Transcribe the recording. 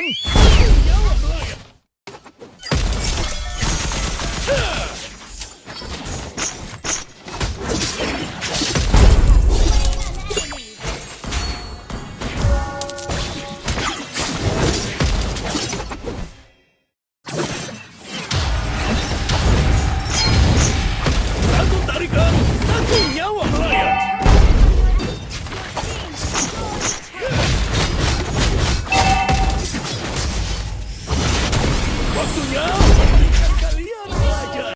ん。Rostunhão!